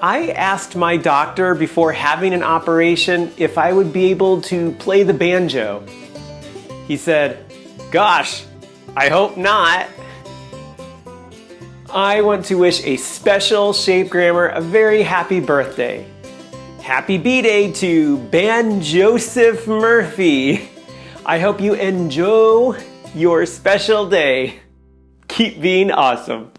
I asked my doctor before having an operation if I would be able to play the banjo. He said, gosh, I hope not. I want to wish a special Shape Grammar a very happy birthday. Happy B-Day to Ban Joseph Murphy. I hope you enjoy your special day. Keep being awesome.